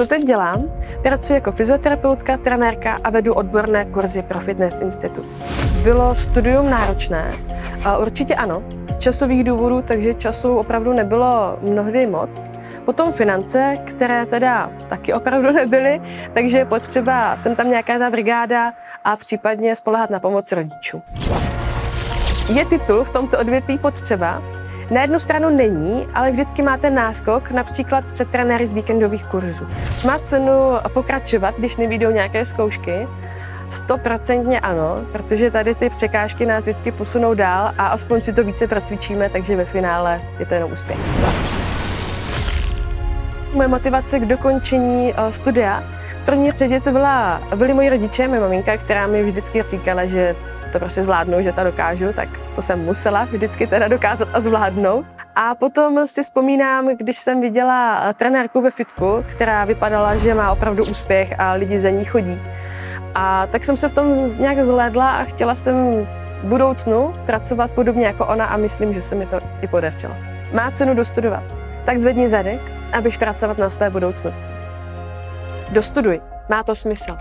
Co teď dělám? Pracuji jako fyzioterapeutka, trenérka a vedu odborné kurzy pro Fitness Institut. Bylo studium náročné? Určitě ano, z časových důvodů, takže času opravdu nebylo mnohdy moc. Potom finance, které teda taky opravdu nebyly, takže je potřeba, jsem tam nějaká ta brigáda a případně spolehat na pomoc rodičů. Je titul v tomto odvětví potřeba? Na jednu stranu není, ale vždycky máte náskok, například před trenéry z víkendových kurzů. Má cenu pokračovat, když nevídou nějaké zkoušky? Stoprocentně ano, protože tady ty překážky nás vždycky posunou dál a aspoň si to více procvičíme, takže ve finále je to jenom úspěch. Moje motivace k dokončení eh, studia v první řadě to byla, byli moji rodiče, moje maminka, která mi vždycky říkala, že to prostě zvládnu, že to dokážu, tak to jsem musela vždycky teda dokázat a zvládnout. A potom si vzpomínám, když jsem viděla eh, trenérku ve fitku, která vypadala, že má opravdu úspěch a lidi za ní chodí. A tak jsem se v tom nějak zhlédla a chtěla jsem v budoucnu pracovat podobně jako ona a myslím, že se mi to i podařilo. Má cenu dostudovat. Tak zvedni zadek, abyš pracovat na své budoucnosti. Dostuduj, má to smysl.